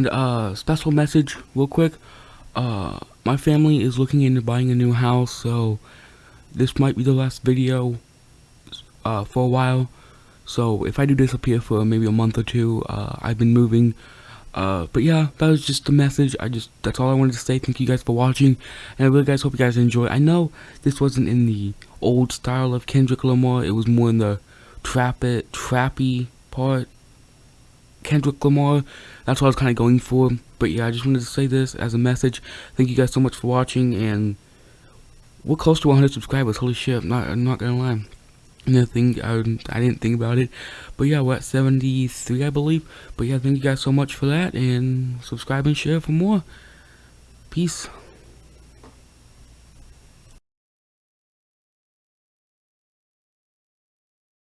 And uh, special message, real quick. Uh, my family is looking into buying a new house, so this might be the last video uh, for a while. So if I do disappear for maybe a month or two, uh, I've been moving. Uh, but yeah, that was just the message. I just that's all I wanted to say. Thank you guys for watching, and I really guys hope you guys enjoy. I know this wasn't in the old style of Kendrick Lamar. It was more in the trap it, trappy part. Kendrick Lamar. That's what I was kind of going for. But yeah, I just wanted to say this as a message. Thank you guys so much for watching, and we're close to 100 subscribers. Holy shit! I'm not, I'm not gonna lie. Nothing. I, I didn't think about it. But yeah, we're at 73, I believe. But yeah, thank you guys so much for that. And subscribe and share for more. Peace.